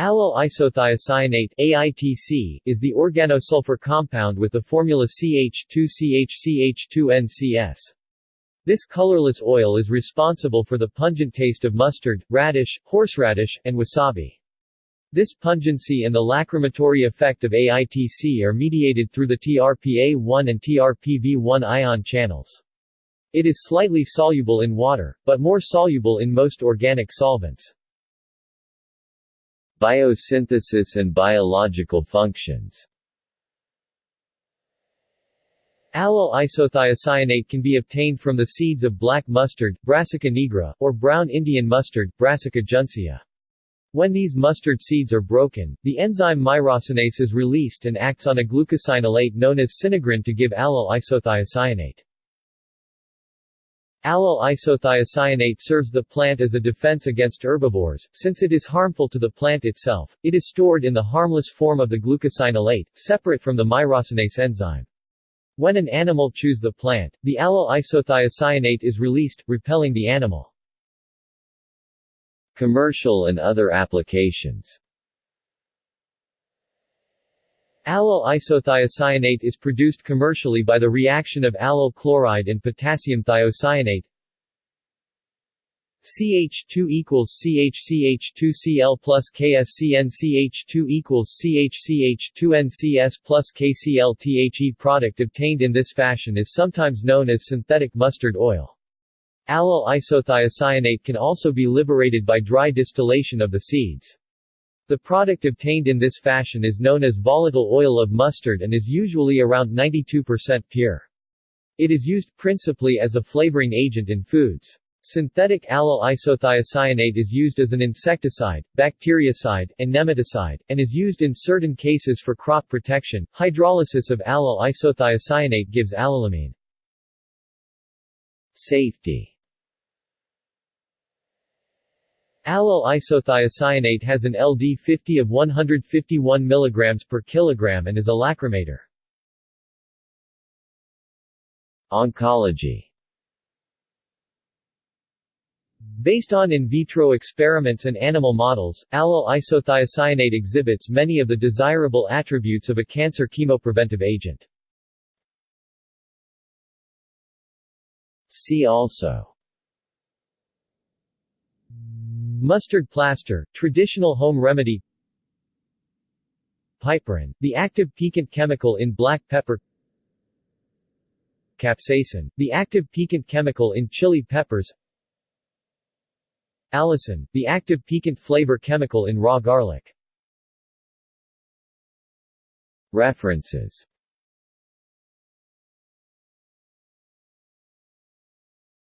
Allyl isothiocyanate AITC, is the organosulfur compound with the formula CH2CHCH2NCS. This colorless oil is responsible for the pungent taste of mustard, radish, horseradish, and wasabi. This pungency and the lacrimatory effect of AITC are mediated through the TRPA1 and TRPV1 ion channels. It is slightly soluble in water, but more soluble in most organic solvents. Biosynthesis and biological functions Allyl isothiocyanate can be obtained from the seeds of black mustard, Brassica nigra, or brown Indian mustard, Brassica juncea. When these mustard seeds are broken, the enzyme myrosinase is released and acts on a glucosinolate known as sinigrin to give allyl isothiocyanate. Allyl isothiocyanate serves the plant as a defense against herbivores, since it is harmful to the plant itself, it is stored in the harmless form of the glucosinolate, separate from the myrosinase enzyme. When an animal chews the plant, the allyl isothiocyanate is released, repelling the animal. Commercial and other applications Allyl isothiocyanate is produced commercially by the reaction of allyl chloride and potassium thiocyanate. CH2 equals CHCH2Cl plus KSCN CH2 equals CHCH2NCS plus KCl product obtained in this fashion is sometimes known as synthetic mustard oil. Allyl isothiocyanate can also be liberated by dry distillation of the seeds. The product obtained in this fashion is known as volatile oil of mustard and is usually around 92% pure. It is used principally as a flavoring agent in foods. Synthetic allyl isothiocyanate is used as an insecticide, bactericide, and nematicide, and is used in certain cases for crop protection. Hydrolysis of allyl isothiocyanate gives allylamine. Safety Allyl isothiocyanate has an LD50 of 151 mg per kilogram and is a lacrimator. Oncology Based on in vitro experiments and animal models, allyl isothiocyanate exhibits many of the desirable attributes of a cancer chemopreventive agent. See also Mustard plaster, traditional home remedy. Piperine, the active piquant chemical in black pepper. Capsaicin, the active piquant chemical in chili peppers. Allicin, the active piquant flavor chemical in raw garlic. References